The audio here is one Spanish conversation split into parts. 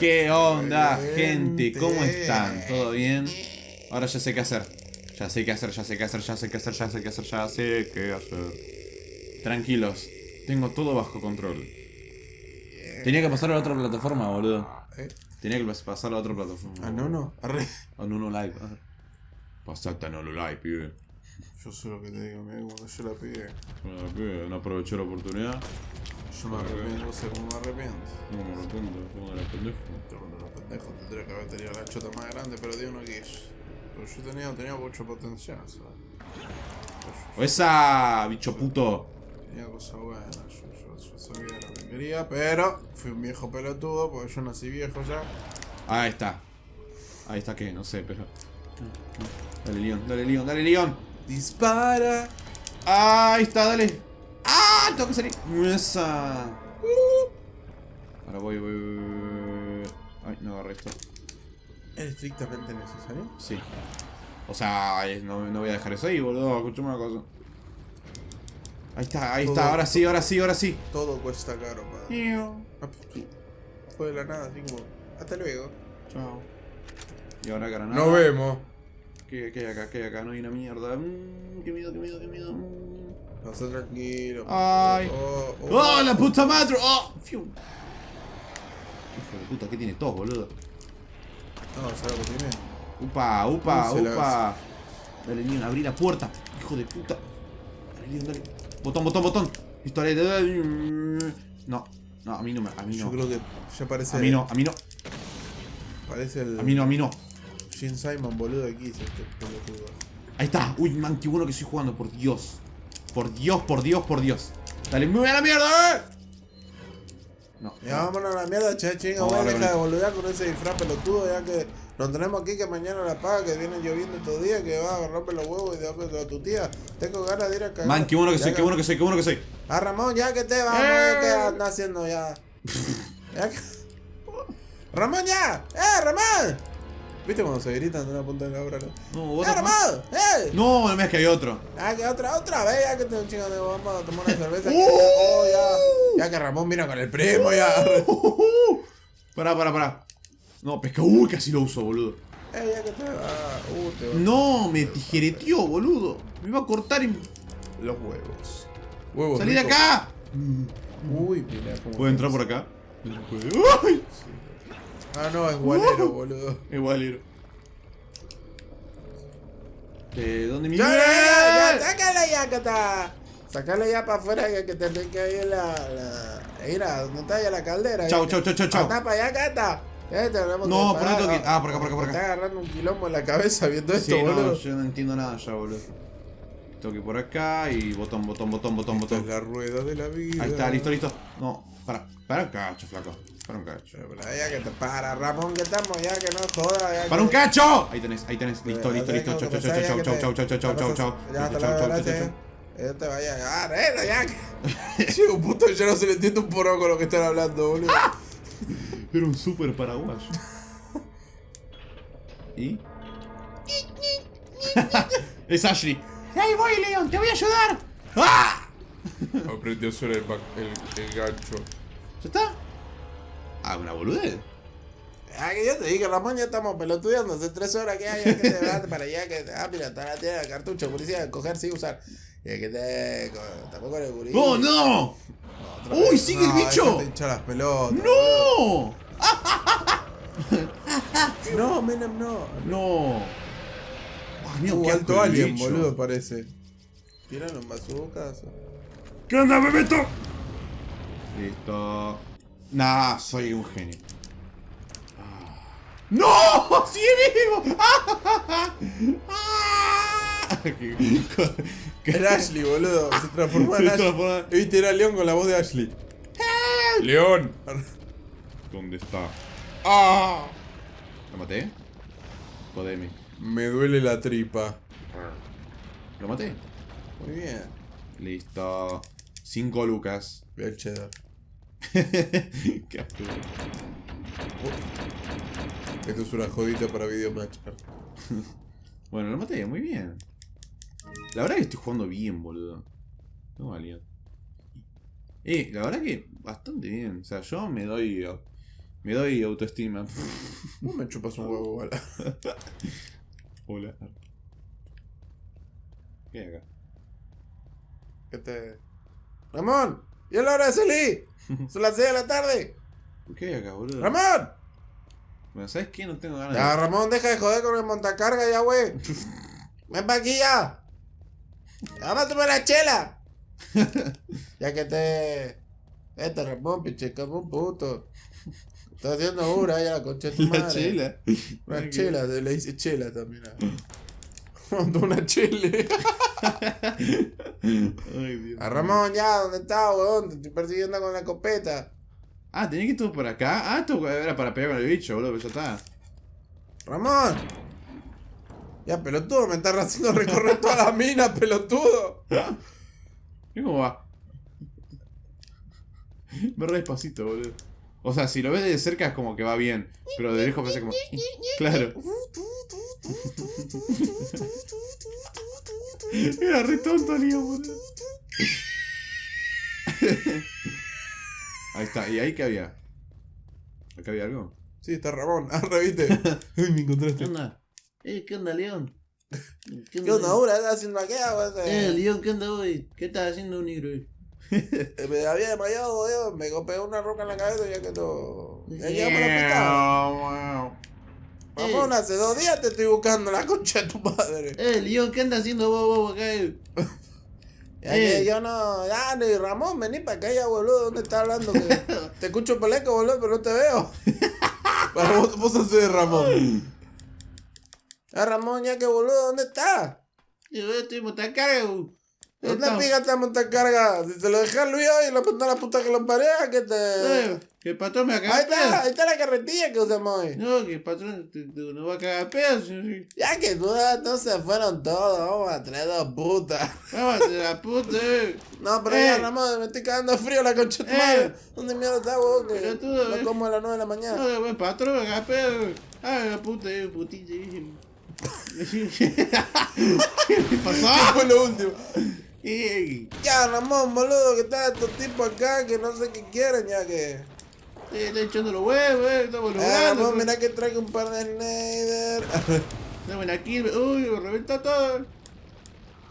¿Qué onda, gente? ¿Cómo están? ¿Todo bien? Ahora ya sé qué hacer. Ya sé qué hacer, ya sé qué hacer, ya sé qué hacer, ya sé qué hacer, ya sé qué hacer. Tranquilos, tengo todo bajo control. Tenía que pasar a la otra plataforma, boludo. ¿Eh? Tenía que pasar a la otra plataforma. Ah, no, no. Arre. A Nuno Live. Pasate a Nuno Live, pibe. Yo sé lo que te digo, mira, cuando yo la pide. Bueno, pibe, no aproveché la oportunidad. Yo me arrepiento, no sé cómo me arrepiento. No me arrepiento, como de la pendejo. Cuando los pendejos tendría que haber tenido la chota más grande, pero Dios no quiso. Pero yo tenía, tenía mucho potencial, ¿sabes? ¡O esa, bicho puto! Tenía cosas buenas, yo, yo, yo sabía lo que quería, pero fui un viejo pelotudo, porque yo nací viejo ya. Ahí está. Ahí está que, no sé, pero. Dale, Leon, dale, Leon, dale, Leon. ¡Dispara! Ahí está, dale. Tengo que salir. Esa. Ahora voy, voy, voy. Ay, no agarré esto. ¿Es estrictamente necesario? Sí. O sea, eh, no, no voy a dejar eso ahí, boludo. Escuchame una cosa. Ahí está, ahí Todo- está. Ahora sí, ahora sí, ahora sí. Todo cuesta caro, padre. Ah, Fue de la nada, así como. Hasta luego. Chao. Y ahora granada. Nos vemos. ¿Qué, qué hay acá? ¿Qué hay acá? No hay una mierda. Mm, qué miedo, qué miedo, qué miedo. Mm. Pasa tranquilo. Ay. Oh, oh. ¡Oh, la puta madre! ¡Oh! Fiu. Hijo de puta, ¿qué tiene todo, boludo? No, ¿sabes lo que tiene? Upa, upa, upa. Dale, Leon, abrí la puerta. Hijo de puta. Dale, Leon, dale. Botón, botón, botón. Listo, dale, dale. No, no, a mí no me. A mí Yo no. creo que ya parece. A mí no, a mí no. Parece el. A mí no, a mí no. Gene Simon, boludo, de Kiss, este pelotudo. Ahí está. Uy, man, qué bueno que estoy jugando, por Dios. Por Dios, por Dios, por Dios. Dale, muy a la mierda, eh. No. Ya vámonos a la mierda, che, chinga, Vamos güey, deja de boludear con ese disfraz pelotudo, ya que nos tenemos aquí que mañana la paga, que viene lloviendo todo día, que va a agarrarme los huevos y de a tu tía. Tengo ganas de ir a cagar. Man, qué bueno que Ya soy, qué bueno que soy, qué bueno que soy. Ah, Ramón, ya que te vamos, Eh. ¿qué anda haciendo ya? Ya que- ¡Ramón, ya! ¡Eh, Ramón! ¿Viste cuando se gritan de una punta de la obra? No, No, what ¡Eh! ¡Eh! No, no me es que hay otro. Ah, que otra, otra vez, ya que te chingan de vamos a tomar una cerveza. Uh. oh, ya, ya que Ramón vino con el primo, ya. Pará, pará, pará. No, pesca. Uy, casi lo uso, boludo. Eh, ya que te va. Uh, te va. No, me tijereteó, boludo. Me iba a cortar y. Los huevos. Huevos. ¡Salí de acá! Uy, mira cómo. ¿Puedo entrar por acá? ¡Uy! Ah, no, es gualero, boludo. Igual, ¿De dónde mi ¡Ya, ya, ya, ya! ¡Sácala ya, que está! Sácala ya para afuera, que, que tenés que ir la. la... Mira, ¿dónde está ya la caldera? Chau, chau, chau, chau, chau. Anda para allá, Cata. Ya te No, ¿por tengo que? Ah, por acá, por acá, por Me acá. Está agarrando un quilombo en la cabeza viendo esto, Sí, no, boludo. yo no entiendo nada ya, boludo. Tengo que ir por acá y botón, botón, botón, botón, Esto es botón. la rueda de la vida. Ahí está, listo, listo. No, para, para cacho, flaco. Para un cacho. Pero ya que te para, Ramón, que estamos, ya que no joda. Ya ¡Para un cacho! Ahí tenés, ahí tenés. Listo, Ya listo, listo. Chau, chau, ya chau, chau, chau, chau, chau, chau, chau, chau. Ya chau, lo chau, chau, gracias. chau. Ya te vaya. Ah, arregla, ya que. Llega un punto que yo no se le entiende un poco con lo que están hablando, boludo. Era un super paraguayo. ¿Y? es Ashley. ¡Ahí voy, Leon! ¡Te voy a ayudar! ¡Ah! Aprendió a usar el, el, el gancho. ¿Ya está? Ah, una boludez. Ah, que yo te dije, Ramón, ya estamos pelotudeando hace tres horas que hay, que te vas para allá, que te. Ah, mira, está la tienda de cartucho, policía, coger sin usar. Y que te. Tampoco el gurí. ¡Oh, no! Otra ¡Uy, vez. sigue el No, bicho! déjate hinchar las pelotas. ¡No! No, Menem, no. ¡No! ¡Ay, mío, Uh, qué alto alien, bicho. boludo, parece. Tiran los bazookas. ¿Qué onda, Bebeto? Listo. Nah, soy un genio. Ah. ¡No! ¡Sigue vivo! ¡Ah! ¡Ah! ¿Qué- Era Ashley, boludo. Se transformó en Ashley. Viste, era León con la voz de Ashley. ¡León! ¿Dónde está? ¡Ah! ¿Lo maté? Jodeme. Me duele la tripa. ¿Lo maté? Muy bien. Listo. Cinco lucas. Ve el cheddar. Esto es una jodita para video matcher. Bueno, lo maté, muy bien. La verdad que estoy jugando bien, boludo. No valía. Eh, la verdad que bastante bien. O sea, yo me doy. Me doy autoestima. Vos me chupas un huevo, igual. Hola. ¿Qué hay acá? ¿Qué te. ¡Ramón! ¡Y es la hora de salir! ¡Son las 6 de la tarde! ¿Qué hay acá, boludo? ¡Ramón! Bueno, ¿sabes qué? No tengo ganas Ya, Ramón, deja de joder con el montacarga ya, güey. Ven pa' aquí ya. Vamos a tomar la chela. ya que te. Este Ramón, pinche como puto. Está haciendo hura ya la concha de tu de la madre. chela. Una chela, le dice chela también. Montó una chile. Ay, Dios. A Ramón, ya, ¿dónde está, weón? Te estoy persiguiendo con la escopeta. Ah, tenía que ir todo por acá. Ah, esto era para pegar con el bicho, boludo, pero ya está. Ramón. Ya, pelotudo, me estás haciendo recorrer toda la mina, pelotudo. ¿Y cómo va? Me re despacito, boludo. O sea, si lo ves de cerca es como que va bien. Pero de lejos parece como. Claro. Era re tonto, Leo, boludo. Ahí está. ¿Y ahí qué había? ¿Acá había algo? Sí, está Ramón. Ah, reviste. Ay, me encontraste. onda? Eh, ¿qué onda, León? ¿Qué ¿Qué onda ahora? ¿Estás haciendo weón? Eh, León, ¿qué onda hoy? ¿Qué estás haciendo, negro? Eh, Me había desmayado, weón. Me golpeé una roca en la cabeza ya que no. Ya llegamos al hospital. Hace dos días te estoy buscando la concha de tu madre. Eh, León, ¿qué anda haciendo vos, vos acá? Ya Eh. que yo no. Ya, ni Ramón, vení para acá ya, boludo. ¿Dónde estás hablando? Que te escucho por el eco, boludo, pero no te veo. Para vos, vos haces Ramón. Ah, Ramón, ya que boludo, ¿dónde estás? Yo estoy montacarga. ¿Dónde pica esta montacarga? Si te lo dejé a Luis hoy y lo a la puta que lo pareja, que te. Eh, que el patrón me va a Ahí cagar está, pedo. ahí está la carretilla que usamos hoy. No, que el patrón te, te- nos va a cagar pedo. Ya que duda, entonces fueron todos, vamos a traer dos putas. Vamos a la puta. eh. No, pero Eh. ya, Ramón, me estoy cagando frío la concha de Eh. madre. ¿Dónde mierda está, vos? Que tú, no eh. como a las 9 de la mañana. No, el patrón me caga pedo. Ah, la puta, eh, putilla. ¿Qué ¿Qué pasó? fue lo último? Ya, Ramón, boludo, que está estos tipos acá que no sé qué quieren, ya que. eh, Estoy echando los huevos, eh, estamos Eh, logrando. Ramón, mira que traigo un par de Snyder. Estamos aquí, uy, me reventó todo.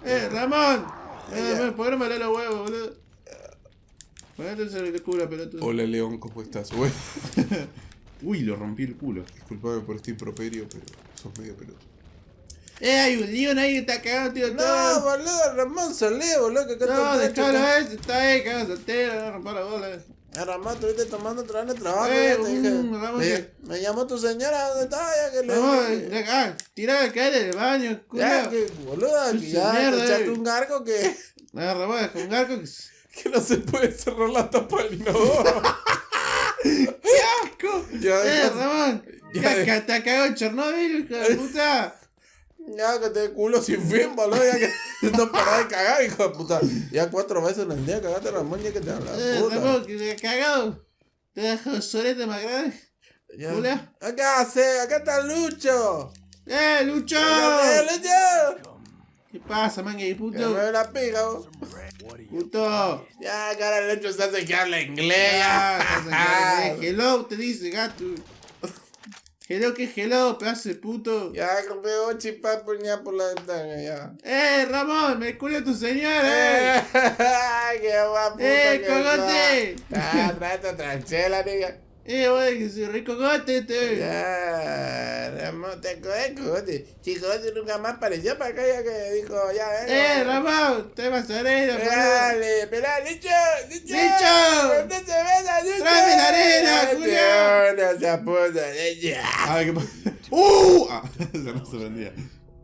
Eh, Ramón. Eh, Ya. ¿por qué no me lee los huevos, boludo? Ponete el culo, pelotudo. Hola, León, ¿cómo estás, güey? Uy, lo rompí el culo. Disculpame por este improperio, pero sos medio pelotudo. Eh, hay un león ahí que está cagado, tío. No, todo. boludo, Ramón, salí, boludo, que acá No, déjalo, eh, está ahí, cagado soltero, no rompa la bola. Eh, Ramón, estuviste tomando otra vez el trabajo, Eh, ya te dije. Ramón, me, que- me llamó tu señora, ¿dónde está? Ya que le de acá, tirá el caer del baño, Ya, culo. que, boludo, que Su ya mierda, te echaste eh. un gargo que, Ah, Ramón, con un arco que... que no se puede cerrar la tapa del inodoro. ¡Qué asco! Ya, eh, Ramón, ya ya, que te cagado en Chernobyl, hijo de puta. Ya que te culo sin fin, boludo, ya que no parás de cagar, hijo de puta. Ya cuatro veces en el día cagaste Ramón, ya que te habla, Eh, puta. Que te cagado. Te dejo solete más grande. Ya. Acá, se, acá está Lucho. ¡Eh, Lucho! ¡Eh, Lucho! ¿Qué pasa, Que me puto? ve la pija, vos. Puto. Ya, cara, el Lucho se hace que habla inglés. Ya. hello, te dice, gato. Hello, que hello, pedazo de puto. Ya, compré ocho y papo ya por la ventana, ya. ¡Eh, Ramón! ¡Me culió tu señora! ¡Eh! ¡Ay, qué guapo! ¡Eh, cogote! Ah, trata otra chela, nigga. ¡Eh, güey, que soy rico gote, te! Ya, Ramón, te coges, cogote. Si cogote nunca más apareció para acá, ya que dijo, ya, venga. ¡Eh, Ramón! ¡Te vas a arena! Dale, pelá, Licho, Licho. ¡Licho! ¿Dónde se besa, Licho? ¡Tráeme la arena, Julio! No se puta, Licho. A ver, ¿qué pasa? ¡Uh! Ah, se no se prendía.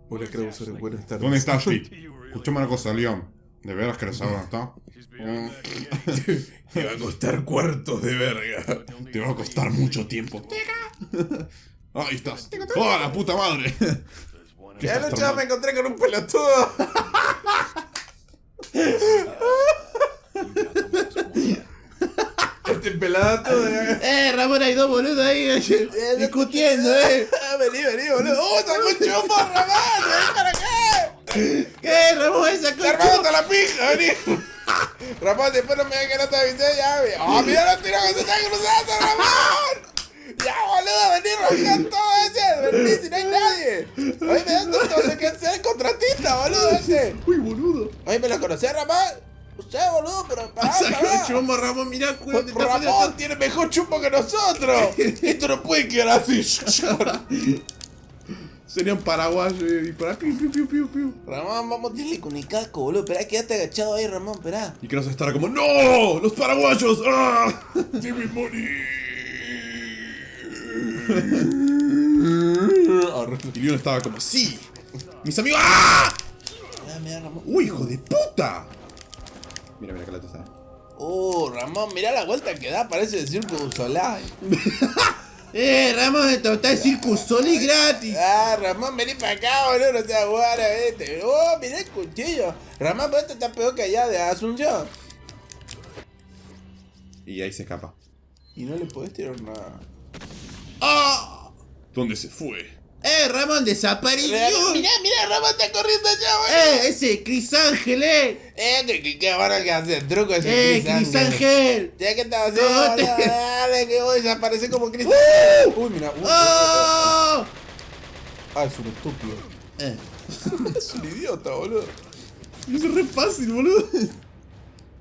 Hola, Krauser, buenas tardes. ¿Dónde estás, Pete? Escuchame una cosa, León. ¿De veras saber dónde está? Mm, Te va a costar cuartos de verga. Te va a costar mucho tiempo. Ahí estás. ¡Oh, la puta madre! ¿Qué Ya estás Lucho tomando? me encontré con un pelotudo. este pelado ya. ¡Eh, Ramón, hay dos boludos ahí eh, discutiendo, eh! Ah, Vení, vení, boludo. ¡Oh, sacó un chupo, Ramón! ¿Qué, Ramón, esa ¡Te armamos concha? hasta la pija, vení! Ramón, después no me digas que no te avisé ya, güey. ¡Oh, mira la tira que se está cruzando, Ramón! acá todo ese! ¡Vení, si no hay nadie! ¡Oye, me da todo se que sea el contratista, boludo, ese! Uy, boludo. Oye, ¿me lo conocés, Ramón? Usted, boludo, pero pará, pará. el chombo, Ramón, mirá, te está Ramón tiene mejor chupo que nosotros. Esto no puede quedar así. Serían paraguayos y para piu, piu, piu, piu, piu. Ramón, vamos a tirarle con el casco, boludo. Esperá, quédate agachado ahí, Ramón, esperá. Y que nos estará como, ¡No! ¡Los paraguayos! ¡Ah! ¡Debe morir! Y Leon estaba como, ¡Sí! ¡Mis amigos! ¡Ah! Mirá, mirá, Ramón. ¡Uy, hijo de puta! Mira, mira, que la está. Oh, Ramón, mirá la vuelta que da, parece el Circo du Soleil. ¡Eh, Ramón, esto está el Circus Soli gratis! Ah, Ramón, vení para acá, boludo, no seas guara, vete. Oh, mirá el cuchillo. Ramón, pero este está peor que allá de Asunción. Y ahí se escapa. Y no le podés tirar nada. ¡Ah! ¿Dónde se fue? ¡Eh, Ramón desapareció! Mirá, mirá, Ramón está corriendo allá, boludo. ¡Eh, ese Cris Ángel, eh! Eh, que, que bueno que hace el truco ese ¡Eh, Chris Cris Ángel. Ángel! Ya que estaba haciendo, No, te- dale, que voy a desaparecer como Chris Uy, mira, uy, ¡Oh! Ah, es un estúpido. Eh, Es un idiota, boludo. Es re fácil, boludo.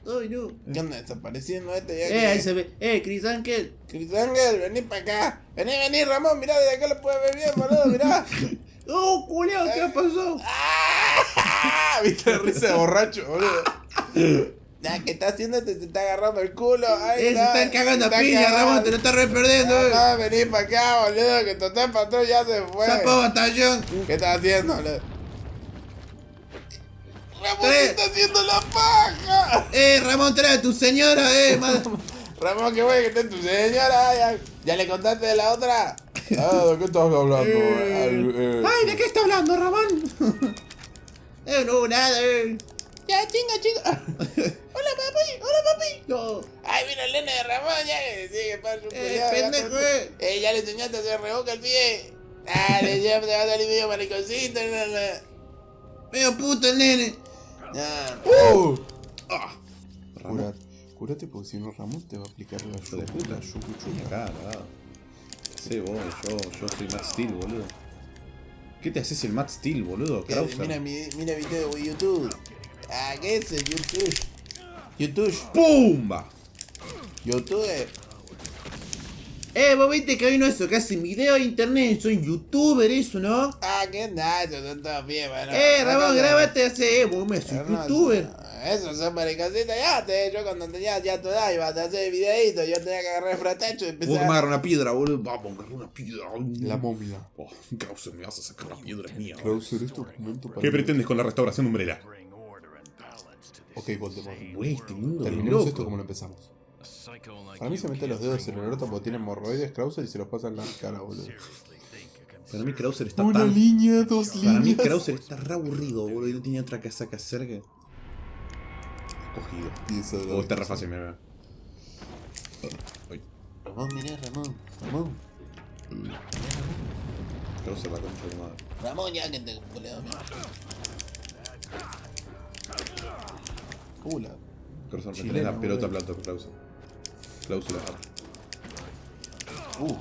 ¡Ay, no! ¿Qué anda desapareciendo este ya? ¡Eh, ahí se ve! ¡Eh, Cris Ángel! Chris Ángel, vení para acá. Vení, vení, Ramón, mirá, desde acá lo puedes ver bien, boludo, mirá. ¡Oh, culeo! ¿Qué pasó? ¡Ah! ¿Viste la risa de borracho, boludo? Ya, ¿qué está haciendo? Te, te está agarrando el culo. Ahí ¡Eh, se está, están cagando a está cagando. Ramón! ¡Te lo estás re perdiendo, eh! Ah, vení para acá, boludo, que Total Patrón ya se fue. ¡Zapo batallón! ¿Qué estás haciendo, boludo? Ramón Eh. está haciendo la paja. ¡Eh, Ramón, trae a tu señora, eh! Ramón, qué bueno que esté tu señora. Ya, ¿Ya le contaste de la otra? Ah, ¿de qué estás hablando? Eh. ¡Ay, ¿de qué está hablando, Ramón? ¡Eh, no, nada, eh! Ya, chinga, chinga. hola, papi, hola, papi. ¡No! Ay, mira el nene de Ramón, ya que sigue para su Eh, pendejo, eh. Eh, ya le enseñaste a hacer reboca el pie. Dale, ya te va a salir medio mariconcito. no. ¡Medio puto el nene! ¡Uh! ¡Ah! Curate, porque si no Ramón te va a aplicar la Hijo de puta. yucu, yucu. Acá. Sí, vos, yo, yo soy Matt Steel, boludo. ¿Qué te haces el Matt Steel, boludo? Mira, mi, mira video de YouTube. Ah, ¿qué es el YouTube? YouTube. ¡Pumba! YouTube. Eh, vos viste que hay uno de esos que hacen video de internet, soy youtuber eso, ¿no? Ah, ¿qué? Eso son todos bien, bueno. eh, Ramón, No, no, grábate hace, eh, vos me soy no, no, youtuber. Eso son mariconcitos ya. Te, yo cuando tenía ya tu edad iba a hacer videitos. Yo tenía que agarrar el fratecho y Vos que me empezar. agarrar una piedra, boludo. Vamos, agarrar una piedra. La momia. Oh, Krauser, me vas a sacar la piedra, mía. Krauser, esto es momento para. ¿Qué pretendes con la restauración de Umbrella? Ok, Voldemort. Güey, este mundo Terminemos loco. esto como lo empezamos. Para mí se mete los dedos en el orto porque tiene hemorroides Krauser y se los pasa en la cara, boludo. Para mí Krauser está tan... línea, dos Para mí Krauser está re aburrido, boludo. Y no tenía otra cosa que hacer que... Cogido. Y eso de Oh, está re fácil, mira. Ramón, mirá, Ramón. Ramón. Krauser la concha de madre. Ramón, ya que te culeo. Uh, la. Krauser, me tenés la pelota plata, Krauser. Cláusula. Uh,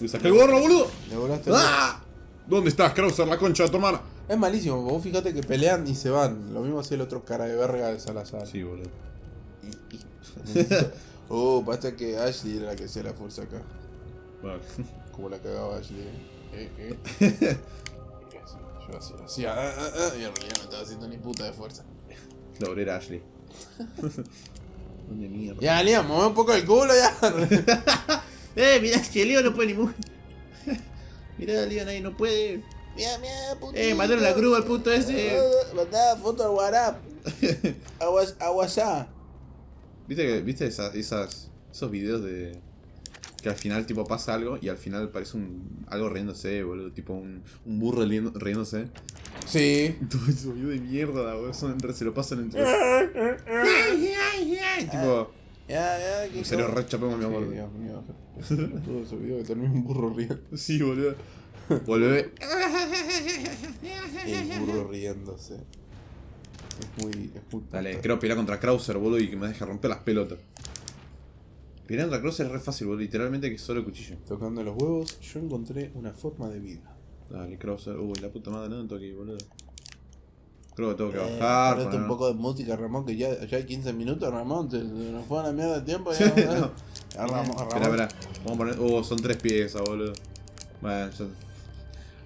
¡Me saqué el gorro, boludo! le volaste. ¡Ah! ¿Dónde estás, Krauser, la concha de tu hermana? Es malísimo, vos fíjate que pelean y se van. Lo mismo hacía el otro cara de verga de Salazar. Sí, boludo. oh, pasa que Ashley era la que hacía la fuerza acá. Vale. Como la cagaba Ashley. Eh, eh. Así, Yo así, así, ah, ah, ah, y en realidad no estaba haciendo ni puta de fuerza. La obrera Ashley. ¿Dónde mierda? Ya, Liam, mueve un poco el culo ya. Eh, mirá, que Leo no puede ni mover. mirá, Leo ahí no puede. Mira, mira, putito. Eh, mandaron la grúa al puto ese. Mandá foto al WhatsApp. A Whats- a WhatsApp. ¿Viste, que, ¿viste esa- esas, esos videos de... Que al final tipo pasa algo y al final parece un algo riéndose, boludo, tipo un, un burro riéndose. Sí. Todo videos de mierda, boludo, son se lo pasan entre... Ay, ay, ay. tipo, Ya, ya, que en serio, re chapemos, mi amor. Dios mío. Todo ese video que termina un burro riendo. Sí, boludo. Volvé. El burro riéndose. Es muy. Es muy Dale, quiero pelear contra Krauser, boludo, y que me deje romper las pelotas. Piranha Cross es re fácil, boludo. Literalmente que es solo cuchillo. Tocando los huevos, yo encontré una forma de vida. Dale, Crosser. Uy, la puta madre, no toque, boludo. Creo que tengo que Eh, bajar. ponete un poco de música, Ramón, que ya, ya hay 15 minutos, Ramón. Se, se nos fue a la mierda de tiempo. Sí, Ya, no. Ya, Ramón, Espera, Ramón. espera. Vamos a poner. Uh, son tres piezas, boludo. Bueno, ya.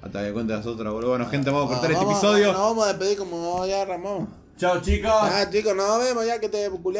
Hasta que cuentes las otras, boludo. Bueno, gente, vamos a cortar este Vamos- episodio. Nos vamos a despedir como ya, Ramón. Chao, chicos. Ah, chicos, nos vemos ya que te he culiao.